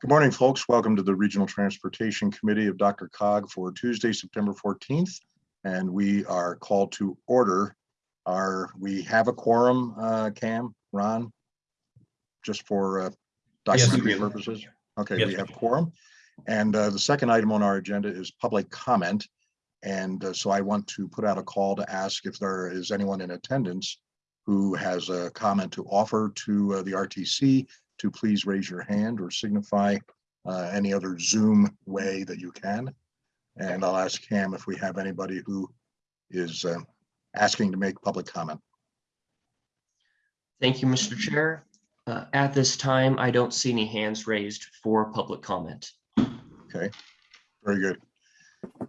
Good morning, folks. Welcome to the Regional Transportation Committee of Dr. Cog for Tuesday, September 14th. And we are called to order our, we have a quorum, uh, Cam, Ron? Just for uh, Yes, documentary do. purposes? Okay, Yes, we we have quorum. And uh, the second item on our agenda is public comment. And uh, so I want to put out a call to ask if there is anyone in attendance who has a comment to offer to uh, the RTC to please raise your hand or signify uh, any other Zoom way that you can. And I'll ask Cam if we have anybody who is uh, asking to make public comment. Thank you, Mr. Chair. Uh, At this time, I don't see any hands raised for public comment. Okay, very good.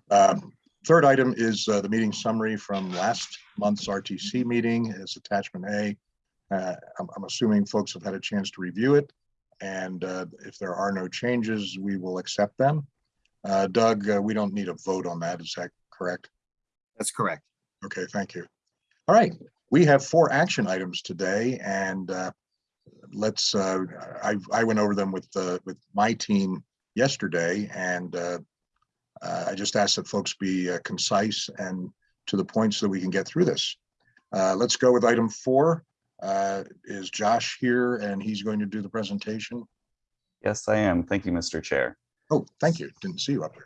Um, Third item is uh, the meeting summary from last month's RTC meeting as attachment A. Uh, I'm, I'm assuming folks have had a chance to review it. And uh, if there are no changes, we will accept them. Uh, Doug, uh, we don't need a vote on that. Is that correct? That's correct. Okay, thank you. All right, we have four action items today and uh, let's, uh, I, I went over them with, uh, with my team yesterday and uh, uh, I just ask that folks be uh, concise and to the point so that we can get through this. Uh, Let's go with item four. Uh, Is Josh here and he's going to do the presentation? Yes, I am. Thank you, Mr. Chair. Oh, thank you. Didn't see you up there.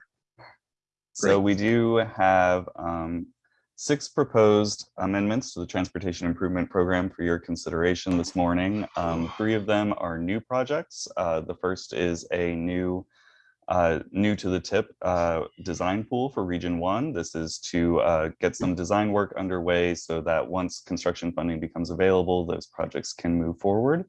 So we do have um, six proposed amendments to the Transportation Improvement Program for your consideration this morning. Um, Three of them are new projects. Uh, The first is a new, uh, new to the tip uh, design pool for Region One. This is to uh, get some design work underway so that once construction funding becomes available, those projects can move forward.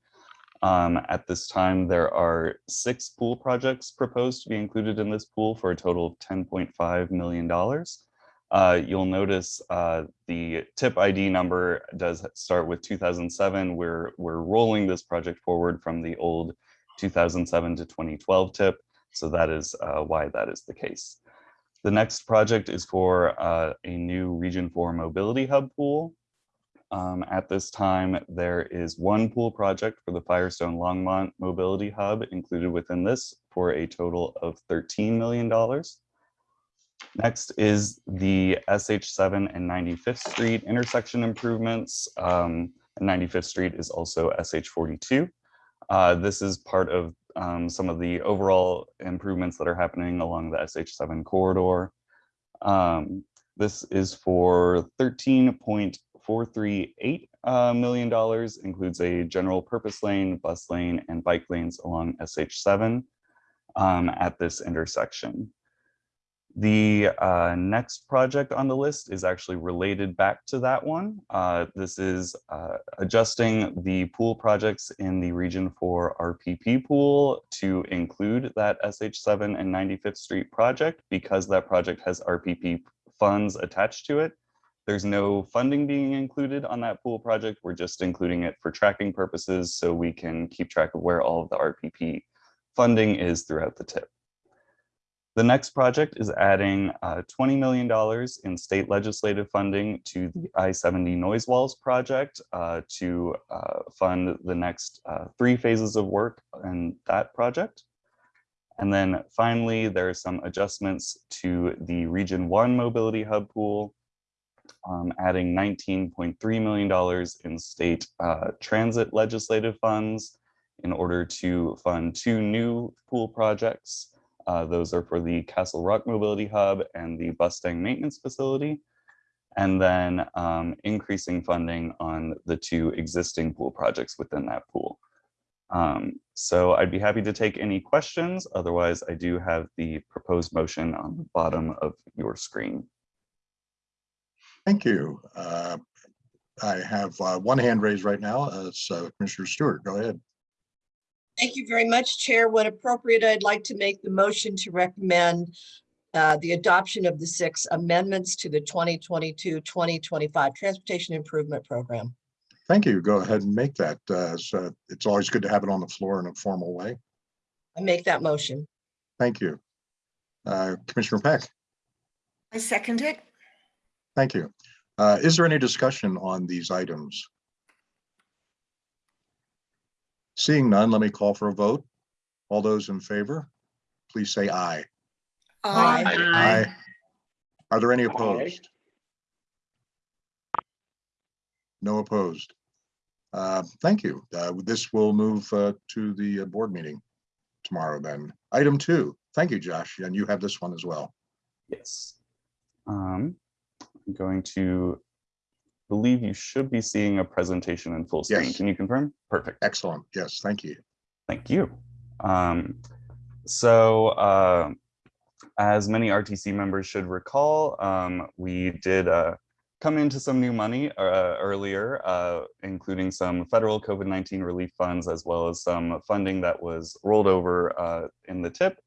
Um, at this time, there are six pool projects proposed to be included in this pool for a total of $10.5 million. Uh, you'll notice uh, the tip ID number does start with 2007. We're, we're rolling this project forward from the old 2007 to 2012 tip. So that is uh, why that is the case. The next project is for uh, a new Region 4 Mobility Hub pool. Um, at this time, there is one pool project for the Firestone Longmont Mobility Hub included within this for a total of $13 million. Next is the SH7 and 95th Street intersection improvements. Um, and 95th Street is also SH42. Uh, this is part of um, some of the overall improvements that are happening along the SH7 corridor. Um, this is for $13.438 uh, million dollars, includes a general purpose lane, bus lane, and bike lanes along SH7 um, at this intersection. The uh, next project on the list is actually related back to that one. Uh, this is uh, adjusting the pool projects in the Region for RPP pool to include that SH7 and 95th Street project because that project has RPP funds attached to it. There's no funding being included on that pool project. We're just including it for tracking purposes so we can keep track of where all of the RPP funding is throughout the tip. The next project is adding uh, $20 million in state legislative funding to the I-70 Noise Walls project uh, to uh, fund the next uh, three phases of work in that project. And then finally, there are some adjustments to the Region 1 Mobility Hub pool, um, adding $19.3 million in state uh, transit legislative funds in order to fund two new pool projects. Uh, those are for the Castle Rock Mobility Hub and the Bustang Maintenance Facility. And then um, increasing funding on the two existing pool projects within that pool. Um, so I'd be happy to take any questions. Otherwise, I do have the proposed motion on the bottom of your screen. Thank you. Uh, I have uh, one hand raised right now. Uh, uh, Commissioner Stewart. Go ahead. Thank you very much, Chair. When appropriate, I'd like to make the motion to recommend uh, the adoption of the six amendments to the 2022-2025 Transportation Improvement Program. Thank you. Go ahead and make that. uh, So it's always good to have it on the floor in a formal way. I make that motion. Thank you. Uh, Commissioner Peck, I second it. thank you. Uh, Is there any discussion on these items? Seeing none, let me call for a vote. All those in favor, please say aye. Aye. Aye. Are there any opposed? No opposed. Uh, Thank you. Uh, This will move uh, to the uh, board meeting tomorrow then. Item two, thank you, Josh, and you have this one as well. Yes. Um, I'm going to believe you should be seeing a presentation in full screen. Yes. Can you confirm? Perfect. Excellent. Yes, thank you. Thank you. Um, so, uh, as many RTC members should recall, um, we did uh, come into some new money uh, earlier, uh, including some federal COVID-19 relief funds, as well as some funding that was rolled over uh, in the TIP.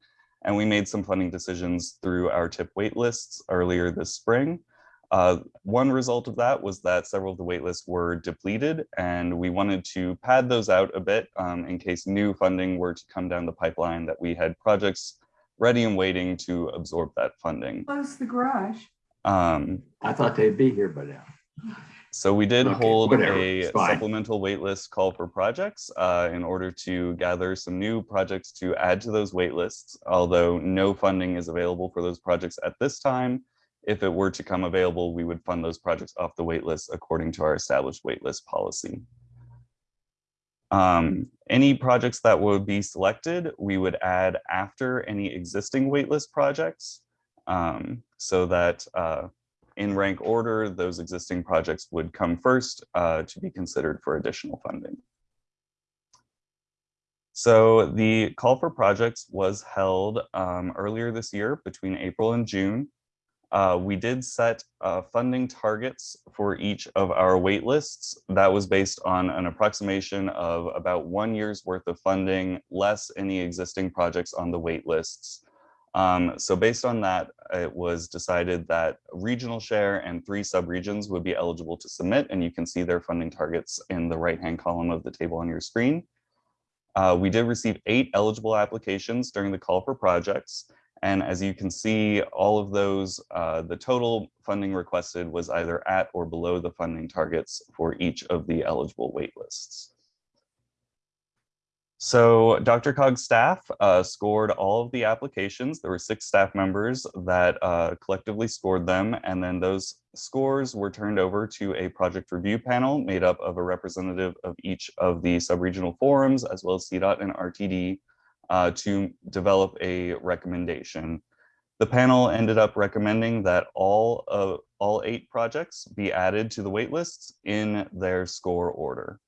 And we made some funding decisions through our TIP waitlists earlier this spring. Uh, one result of that was that several of the waitlists were depleted and we wanted to pad those out a bit um, in case new funding were to come down the pipeline that we had projects ready and waiting to absorb that funding. Close the garage. Um, I thought they'd be here by now. so we did Okay, hold whatever, a supplemental waitlist call for projects uh, in order to gather some new projects to add to those waitlists. Although no funding is available for those projects at this time, if it were to come available, we would fund those projects off the waitlist according to our established waitlist policy. Um, any projects that would be selected, we would add after any existing waitlist projects. um, so that uh, in rank order, those existing projects would come first uh, to be considered for additional funding. So the call for projects was held um, earlier this year between April and June. Uh, we did set uh, funding targets for each of our wait lists. That was based on an approximation of about one year's worth of funding, less any existing projects on the wait lists. Um, so based on that, it was decided that regional share and three subregions would be eligible to submit, and you can see their funding targets in the right-hand column of the table on your screen. Uh, we did receive eight eligible applications during the call for projects. And as you can see, all of those, uh, the total funding requested was either at or below the funding targets for each of the eligible waitlists. So Dr. Cog's staff uh, scored all of the applications. There were six staff members that uh, collectively scored them. And then those scores were turned over to a project review panel made up of a representative of each of the subregional forums, as well as CDOT and RTD, uh, to develop a recommendation. The panel ended up recommending that all of all eight projects be added to the wait lists in their score order.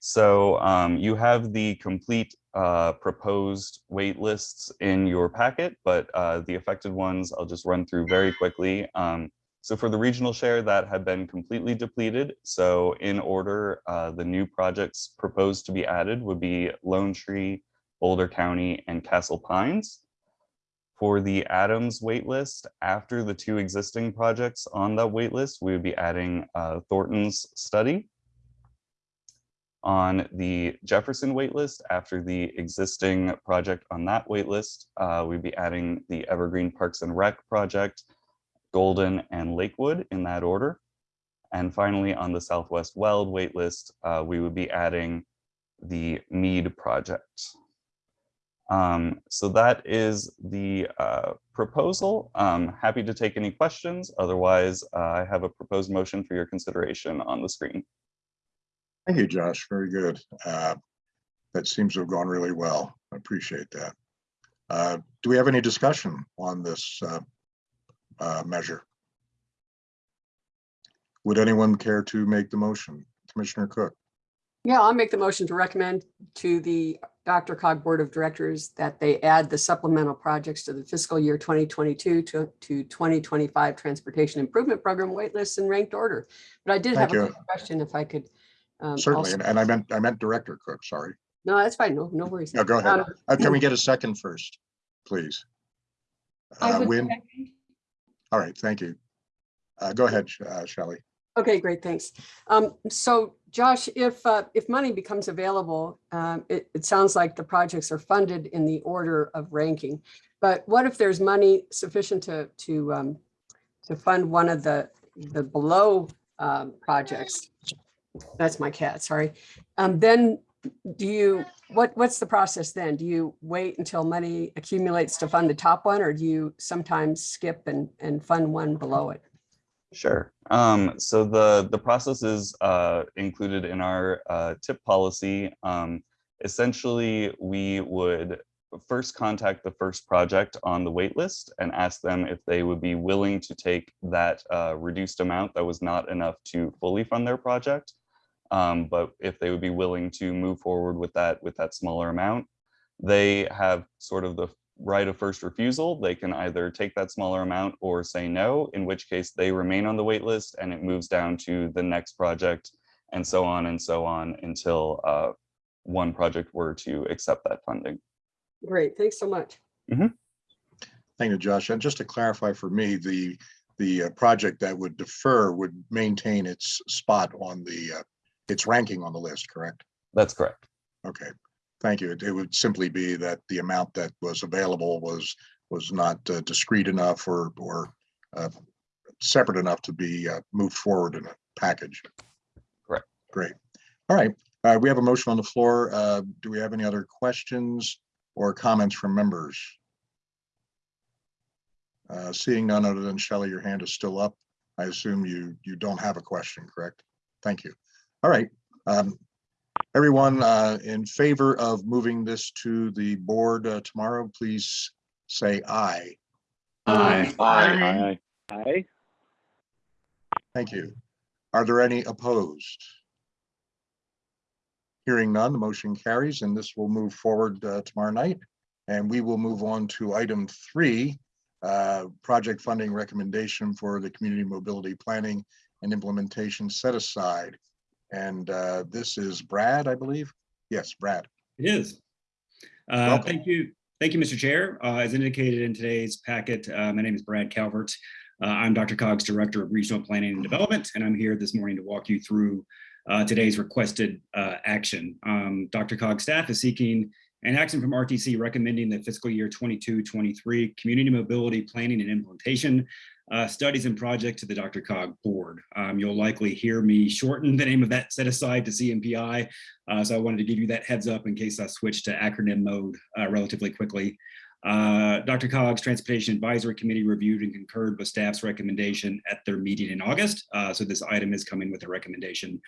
So um, you have the complete uh, proposed waitlists in your packet, but uh, the affected ones I'll just run through very quickly. Um, so for the regional share that had been completely depleted, so in order, uh, the new projects proposed to be added would be Lone Tree, Boulder County, and Castle Pines. For the Adams waitlist, after the two existing projects on that waitlist, we would be adding uh, Thornton's study. On the Jefferson waitlist, after the existing project on that waitlist, uh, we'd be adding the Evergreen Parks and Rec project, Golden and Lakewood in that order. And finally, on the Southwest Weld waitlist, uh, we would be adding the Mead project. Um, so that is the uh, proposal. Um, happy to take any questions. Otherwise, uh, I have a proposed motion for your consideration on the screen. Thank you, Josh. Very good. Uh, That seems to have gone really well. I appreciate that. Uh, Do we have any discussion on this uh, uh, measure? Would anyone care to make the motion? Commissioner Cook, Yeah, I'll make the motion to recommend to the Dr. Cog Board of Directors that they add the supplemental projects to the fiscal year 2022 to, to 2025 Transportation Improvement Program waitlists in ranked order. But I did have Thank a you. quick question if I could. um, certainly, and- and I meant, I meant Director Cook, sorry. No, that's fine. No, no worries. No, go ahead. Um, Uh, Can we get a second first, please? I Uh, would Win, second. all right, thank you. Uh, Go ahead, Sh- uh, Shelley. Okay, great, thanks. Um, so Josh, if, uh, if money becomes available, um, it, it sounds like the projects are funded in the order of ranking. But what if there's money sufficient to, to, um, to fund one of the, the below, um, projects? That's my cat, sorry. Um, then do you, what, what's the process then? Do you wait until money accumulates to fund the top one, or do you sometimes skip and, and fund one below it? Sure. Um, so the, the process is uh, included in our uh, tip policy. Um, essentially, we would first contact the first project on the waitlist and ask them if they would be willing to take that uh, reduced amount that was not enough to fully fund their project. Um, but if they would be willing to move forward with that with that smaller amount, they have sort of the right of first refusal. They can either take that smaller amount or say no, in which case they remain on the wait list and it moves down to the next project and so on and so on until uh, one project were to accept that funding. Great, thanks so much. Thank you, Josh. And just to clarify for me, the, the uh, project that would defer would maintain its spot on the, uh, its ranking on the list, correct? That's correct. Okay, thank you. It it would simply be that the amount that was available was, was not uh, discrete enough or, or uh, separate enough to be uh, moved forward in a package. Correct. Great. All right, uh, we have a motion on the floor. Uh, Do we have any other questions or comments from members? Uh, Seeing none other than Shelley, your hand is still up. I assume you, you don't have a question, correct? Thank you. All right. um, Everyone uh, in favor of moving this to the board uh, tomorrow, please say aye. Aye. Aye. Aye. Thank you. Are there any opposed? Hearing none, the motion carries and this will move forward uh, tomorrow night. And we will move on to item three, uh, project funding recommendation for the community mobility planning and implementation set aside. And uh, this is Brad, I believe. Yes, Brad. It is. Uh, Thank you. Thank you, Mr. Chair. Uh, As indicated in today's packet, uh, my name is Brad Calvert. Uh, I'm Dr. Cog's Director of Regional Planning and Development, and I'm here this morning to walk you through uh, today's requested uh, action. Um, Dr. Cog's staff is seeking an action from RTC recommending the fiscal year 22-23 Community Mobility Planning and Implementation uh, Studies and Project to the Dr. Cog Board. Um, You'll likely hear me shorten the name of that set aside to CMPI. Uh, so I wanted to give you that heads up in case I switch to acronym mode uh, relatively quickly. Uh, Dr. Cog's Transportation Advisory Committee reviewed and concurred with staff's recommendation at their meeting in August. Uh, so this item is coming with a recommendation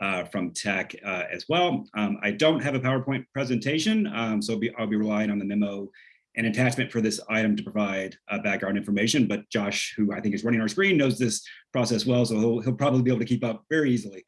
uh, from TAC uh, as well. Um, I don't have a PowerPoint presentation, um, so be, I'll be relying on the memo and attachment for this item to provide uh, background information. But Josh, who I think is running our screen, knows this process well, so he'll, he'll probably be able to keep up very easily.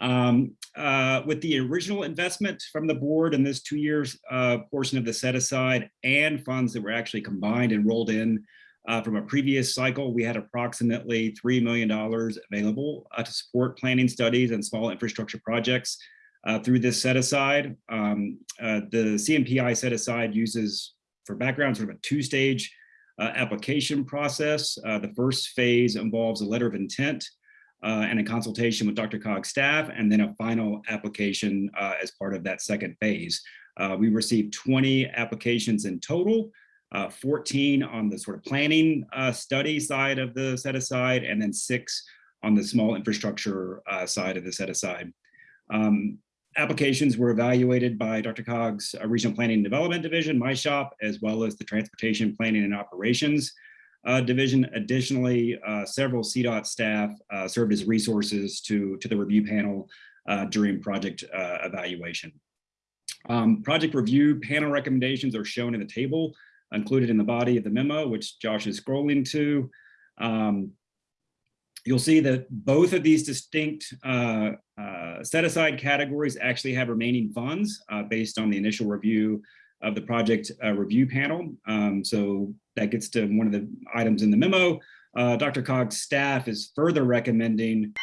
Um, uh, with the original investment from the board in this two years uh, portion of the set aside and funds that were actually combined and rolled in uh, from a previous cycle, we had approximately $3 million available uh, to support planning studies and small infrastructure projects uh, through this set aside. Um, uh, the CMPI set aside uses, for background, sort of a two-stage uh, application process. Uh, the first phase involves a letter of intent uh, and a consultation with Dr. Cog's staff, and then a final application uh, as part of that second phase. Uh, we received 20 applications in total, uh, 14 on the sort of planning study side of the set aside, and then six on the small infrastructure side of the set aside. Um, applications were evaluated by Dr. Cog's uh, Regional Planning and Development Division, my shop, as well as the Transportation Planning and Operations uh, Division. Additionally, uh, several CDOT staff uh, served as resources to, to the review panel uh, during project uh, evaluation. Um, project review panel recommendations are shown in the table included in the body of the memo, which Josh is scrolling to. Um, you'll see that both of these distinct uh, uh, set aside categories actually have remaining funds uh, based on the initial review of the project uh, review panel. Um, so that gets to one of the items in the memo. Uh, Dr. Cog's staff is further recommending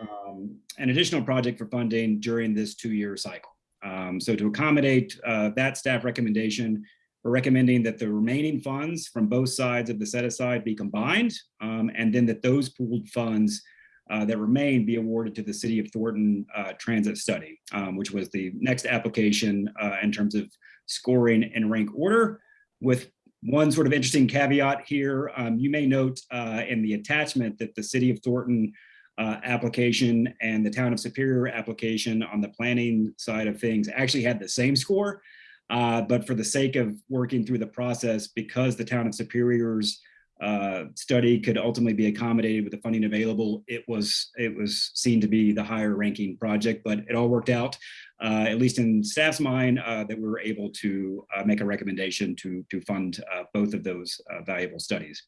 um, an additional project for funding during this two-year cycle. Um, so to accommodate uh, that staff recommendation, we're recommending that the remaining funds from both sides of the set aside be combined, um, and then that those pooled funds uh, that remain be awarded to the City of Thornton uh, Transit Study, um, which was the next application uh, in terms of scoring and rank order. With one sort of interesting caveat here, um, you may note uh, in the attachment that the City of Thornton uh, application and the town of Superior application on the planning side of things actually had the same score. But for the sake of working through the process, because the town of Superior's uh, study could ultimately be accommodated with the funding available, it was, it was seen to be the higher ranking project, but it all worked out, uh, at least in staff's mind, uh, that we were able to uh, make a recommendation to, to fund uh, both of those uh, valuable studies.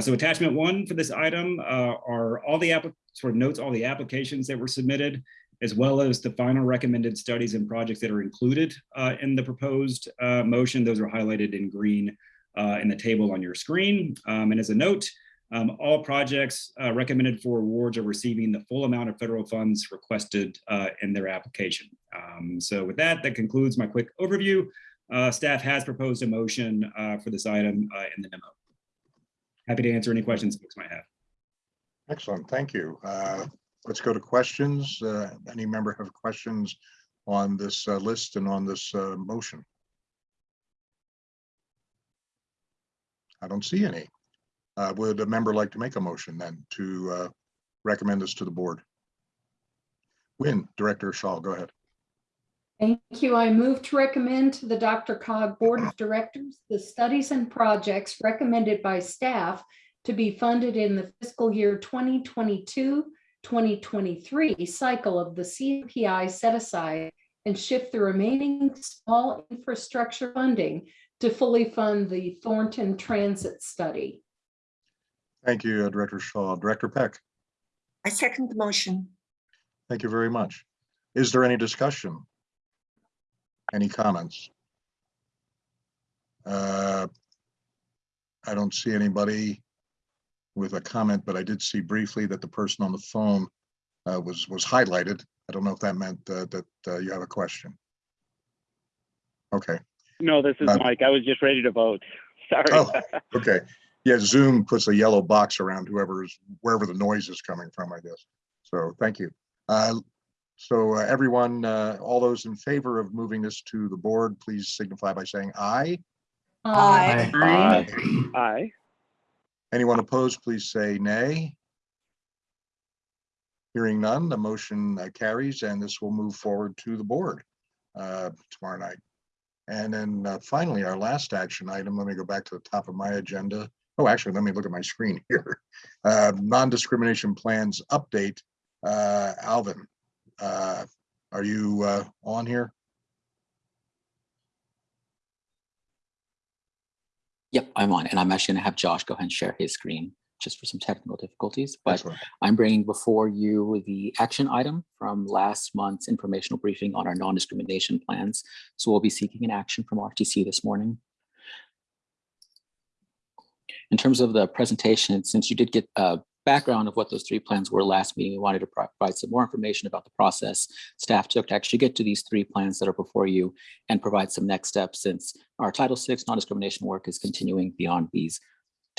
So attachment one for this item are all the, sort of notes all the applications that were submitted, as well as the final recommended studies and projects that are included in the proposed motion. Those are highlighted in green uh, in the table on your screen. Um, And as a note, um, all projects uh, recommended for awards are receiving the full amount of federal funds requested uh, in their application. Um, So with that, that concludes my quick overview. Uh, Staff has proposed a motion uh, for this item uh, in the memo. Happy to answer any questions folks might have. Excellent, thank you. Uh, Let's go to questions. Any member have questions on this list and on this motion? I don't see any. Uh, Would a member like to make a motion then to uh, recommend this to the board? Win, Director Shaw, go ahead. Thank you. I move to recommend to the Dr. Cog Board of Directors the studies and projects recommended by staff to be funded in the fiscal year 2022, 2023 cycle of the CPI set aside and shift the remaining small infrastructure funding to fully fund the Thornton Transit Study. Thank you, uh, Director Shaw. Director Peck, I second the motion. thank you very much. Is there any discussion? Any comments? Uh, I don't see anybody with a comment, but I did see briefly that the person on the phone uh, was, was highlighted. I don't know if that meant uh, that uh, you have a question. Okay, No, this is Uh, Mike. I was just ready to vote. Sorry. Oh. okay. Yeah, Zoom puts a yellow box around whoever's, wherever the noise is coming from, I guess. So thank you. Uh, So uh, everyone, uh, all those in favor of moving this to the board, please signify by saying aye. Aye. Aye. Aye. Anyone opposed, please say nay. Hearing none, the motion uh, carries and this will move forward to the board uh, tomorrow night. And then uh, finally, our last action item, let me go back to the top of my agenda. Oh, actually, let me look at my screen here. Uh, Non-discrimination plans update. Uh, Alvin, uh, are you uh, on here? Yep, I'm on, and I'm actually gonna have Josh go ahead and share his screen just for some technical difficulties, but. I'm bringing before you the action item from last month's informational briefing on our non-discrimination plans. So we'll be seeking an action from RTC this morning. In terms of the presentation, since you did get a background of what those three plans were last meeting, we wanted to provide some more information about the process staff took to actually get to these three plans that are before you and provide some next steps since our Title VI non-discrimination work is continuing beyond these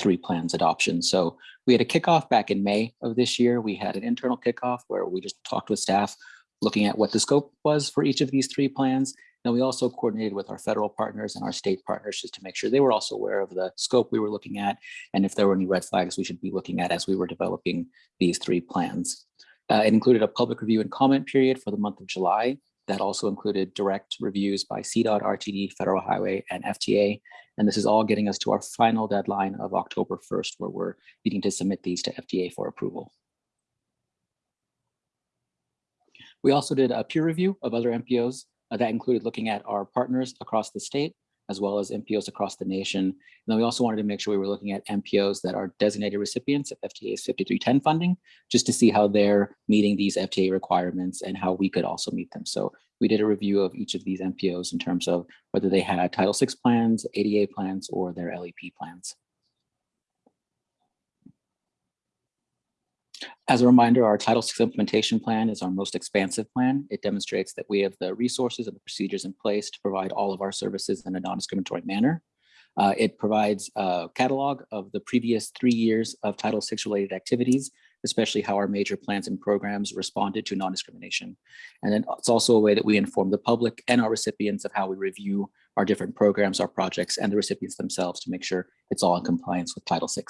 three plans adoption. So we had a kickoff back in May of this year. We had an internal kickoff where we just talked with staff, looking at what the scope was for each of these three plans. And we also coordinated with our federal partners and our state partners just to make sure they were also aware of the scope we were looking at and if there were any red flags we should be looking at as we were developing these three plans. Uh, it included a public review and comment period for the month of July. That also included direct reviews by CDOT, RTD, Federal Highway, and FTA. And this is all getting us to our final deadline of October 1st, where we're needing to submit these to FTA for approval. We also did a peer review of other MPOs uh, that included looking at our partners across the state, as well as MPOs across the nation. And then we also wanted to make sure we were looking at MPOs that are designated recipients of FTA's 5310 funding, just to see how they're meeting these FTA requirements and how we could also meet them. So we did a review of each of these MPOs in terms of whether they had Title VI plans, ADA plans, or their LEP plans. As a reminder, our Title VI implementation plan is our most expansive plan. It demonstrates that we have the resources and the procedures in place to provide all of our services in a non-discriminatory manner. Uh, it provides a catalog of the previous three years of Title VI related activities, especially how our major plans and programs responded to non-discrimination. And then it's also a way that we inform the public and our recipients of how we review our different programs, our projects, and the recipients themselves to make sure it's all in compliance with Title VI.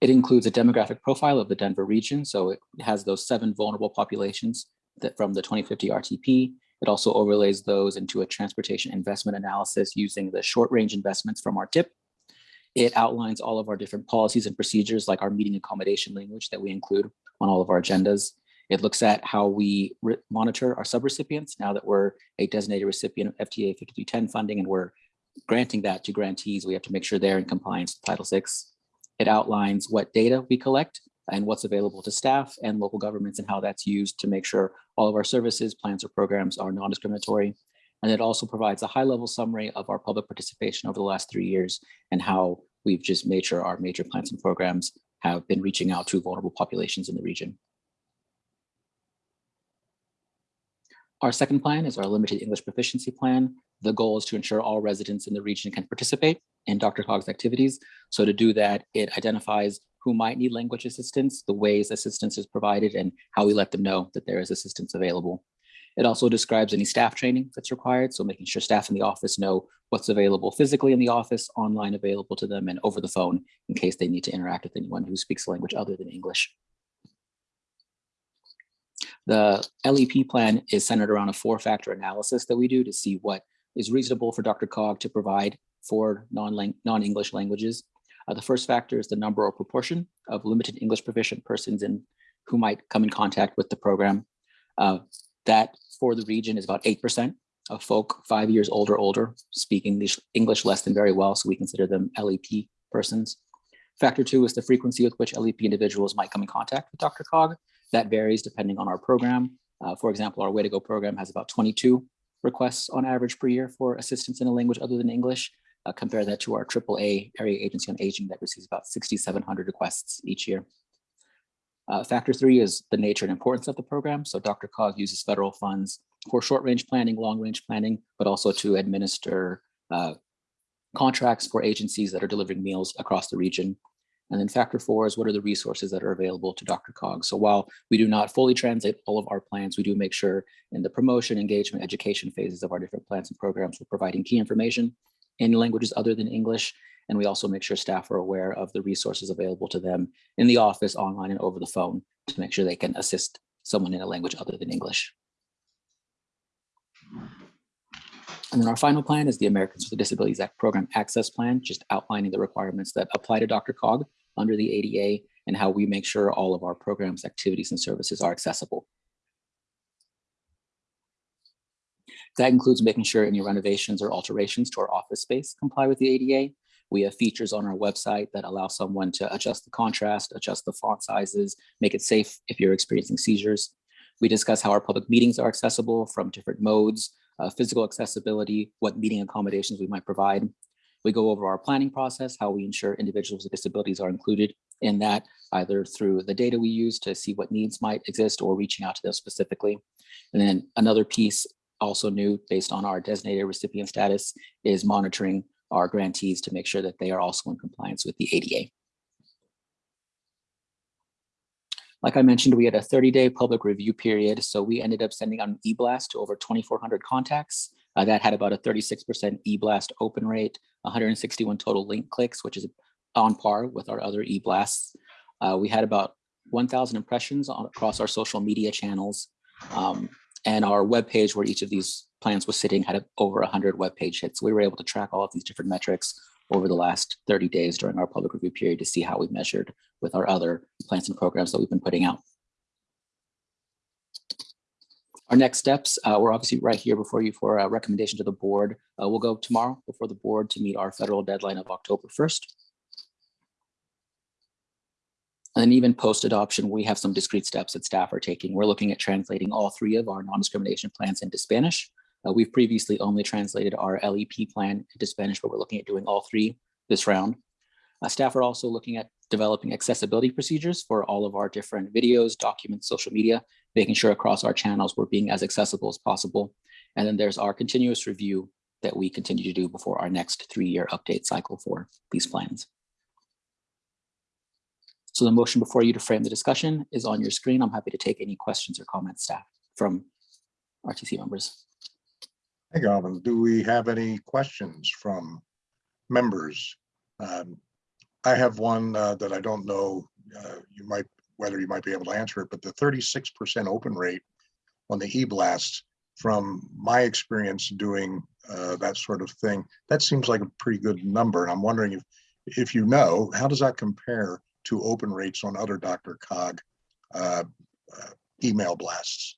It includes a demographic profile of the Denver region, so it has those seven vulnerable populations that from the 2050 RTP. It also overlays those into a transportation investment analysis using the short range investments from our TIP. It outlines all of our different policies and procedures like our meeting accommodation language that we include on all of our agendas. It looks at how we monitor our subrecipients now that we're a designated recipient of FTA 5210 funding and we're granting that to grantees. We have to make sure they're in compliance with Title VI. It outlines what data we collect and what's available to staff and local governments and how that's used to make sure all of our services, plans, or programs are non-discriminatory. And it also provides a high-level summary of our public participation over the last three years and how we've just made sure our major plans and programs have been reaching out to vulnerable populations in the region. Our second plan is our limited English proficiency plan. The goal is to ensure all residents in the region can participate in Dr. Cog's activities. So to do that, it identifies who might need language assistance, the ways assistance is provided, and how we let them know that there is assistance available. It also describes any staff training that's required, so making sure staff in the office know what's available physically in the office, online available to them, and over the phone in case they need to interact with anyone who speaks a language other than English. The LEP plan is centered around a four-factor analysis that we do to see what is reasonable for Dr. Cog to provide for non-English languages. Uh, the first factor is the number or proportion of limited English proficient persons in who might come in contact with the program. Uh, that for the region is about 8% of folk five years old or older speaking English, English less than very well, so we consider them LEP persons. Factor two is the frequency with which LEP individuals might come in contact with Dr. Cog. That varies depending on our program. Uh, for example, our Way to Go program has about 22 requests on average per year for assistance in a language other than English. Uh, compare that to our AAA Area Agency on Aging that receives about 6,700 requests each year. Uh, factor three is the nature and importance of the program. So Dr. Cog uses federal funds for short range planning, long range planning, but also to administer uh, contracts for agencies that are delivering meals across the region. And then factor four is what are the resources that are available to Dr. Cog. So while we do not fully translate all of our plans, we do make sure in the promotion, engagement, education phases of our different plans and programs, we're providing key information in languages other than English. And we also make sure staff are aware of the resources available to them in the office, online, and over the phone to make sure they can assist someone in a language other than English. And then our final plan is the Americans with Disabilities Act Program Access Plan, just outlining the requirements that apply to Dr. Cog under the ADA and how we make sure all of our programs, activities, and services are accessible. That includes making sure any renovations or alterations to our office space comply with the ADA. We have features on our website that allow someone to adjust the contrast, adjust the font sizes, make it safe if you're experiencing seizures. We discuss how our public meetings are accessible from different modes, uh, physical accessibility, what meeting accommodations we might provide. We go over our planning process, how we ensure individuals with disabilities are included in that, either through the data we use to see what needs might exist or reaching out to them specifically. And then another piece also new based on our designated recipient status is monitoring our grantees to make sure that they are also in compliance with the ADA. Like I mentioned, we had a 30-day public review period, so we ended up sending out an e-blast to over 2,400 contacts. Uh, that had about a 36% e-blast open rate, 161 total link clicks, which is on par with our other e-blasts. Uh, we had about 1,000 impressions on, across our social media channels. Um, and our webpage where each of these plans was sitting had over 100 web page hits. So we were able to track all of these different metrics over the last 30 days during our public review period to see how we measured with our other plans and programs that we've been putting out. Our next steps, uh, we're obviously right here before you for a recommendation to the board. Uh, we'll go tomorrow before the board to meet our federal deadline of October 1st. And then even post-adoption, we have some discrete steps that staff are taking. We're looking at translating all three of our non-discrimination plans into Spanish. Uh, we've previously only translated our LEP plan into Spanish, but we're looking at doing all three this round. Uh, staff are also looking at developing accessibility procedures for all of our different videos, documents, social media, making sure across our channels we're being as accessible as possible. And then there's our continuous review that we continue to do before our next three-year update cycle for these plans. So the motion before you to frame the discussion is on your screen. I'm happy to take any questions or comments, staff, from RTC members. Hey, Galvin, do we have any questions from members? Um, I have one uh, that I don't know, uh, you might, whether you might be able to answer it, but the thirty-six percent open rate on the e-blast, from my experience doing uh, that sort of thing, that seems like a pretty good number. And I'm wondering if, if you know, how does that compare to open rates on other Dr. Cog uh, uh, email blasts?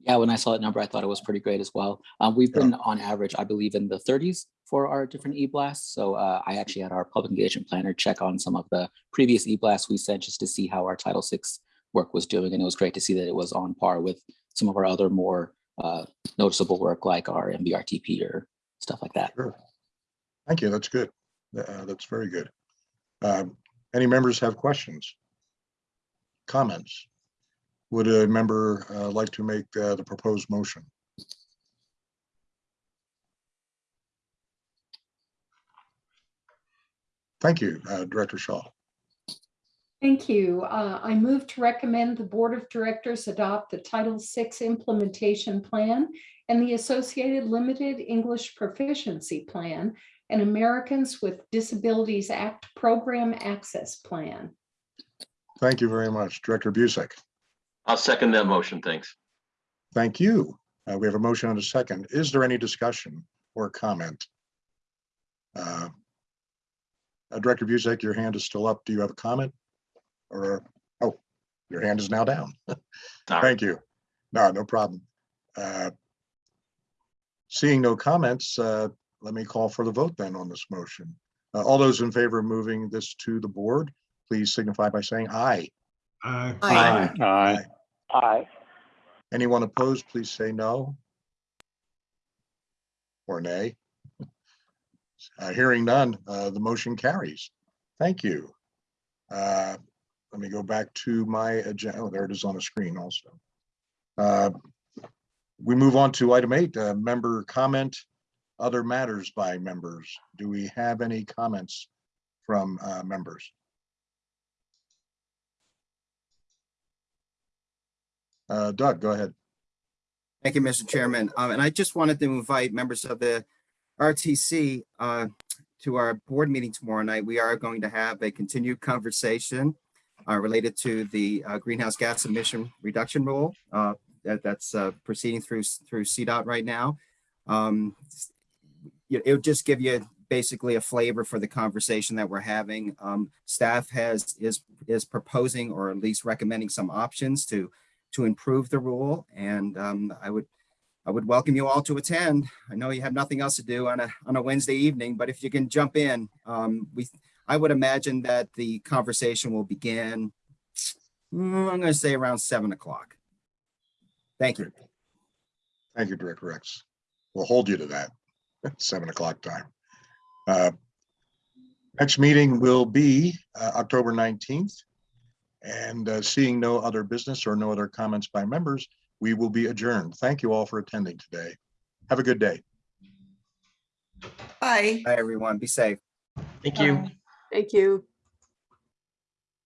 Yeah, when I saw that number, I thought it was pretty great as well. Um, we've Yeah. been on average, I believe, in the thirties for our different e-blasts. So uh, I actually had our public engagement planner check on some of the previous e-blasts we sent just to see how our Title VI work was doing. And it was great to see that it was on par with some of our other more uh, noticeable work like our MVRTP or stuff like that. Sure. Thank you. That's good. Uh, That's very good. Um, Any members have questions? Comments? Would a member uh, like to make uh, the proposed motion? Thank you, uh, Director Shaw. Thank you. Uh, I move to recommend the Board of Directors adopt the Title VI Implementation Plan and the associated Limited English Proficiency Plan and Americans with Disabilities Act Program Access Plan. Thank you very much, Director Busick. I'll second that motion. Thanks. Thank you. Uh, We have a motion and a second. Is there any discussion or comment? Uh, uh, Director Busick, your hand is still up. Do you have a comment? Or, oh, your hand is now down. Sorry. Thank you. No, no problem. Uh, Seeing no comments, uh, let me call for the vote then on this motion. Uh, All those in favor of moving this to the board, please signify by saying aye. Aye. Aye. Aye. Aye. Anyone opposed, please say no. Or nay. Uh, Hearing none, uh, the motion carries. Thank you. Uh, Let me go back to my agenda. Oh, there it is on the screen also. Uh, We move on to item eight, uh, member comment, other matters by members. Do we have any comments from uh, members? Uh, Doug, go ahead. Thank you, Mr. Chairman. Um, and I just wanted to invite members of the RTC uh, to our board meeting tomorrow night. We are going to have a continued conversation uh, related to the uh, greenhouse gas emission reduction rule uh, that, that's uh, proceeding through through CDOT right now. Um, it would just give you basically a flavor for the conversation that we're having. Um, staff has is is proposing or at least recommending some options to to improve the rule. And um, I would I would welcome you all to attend. I know you have nothing else to do on a on a Wednesday evening, but if you can jump in, um, we I would imagine that the conversation will begin. mm, I'm going to say around seven o'clock. Thank you. Thank you, Director Rex. We'll hold you to that, at seven o'clock time. Uh, Next meeting will be uh, October nineteenth. And uh, seeing no other business or no other comments by members, we will be adjourned. Thank you all for attending today. Have a good day. Bye. Bye, everyone. Be safe. Thank you. Thank you.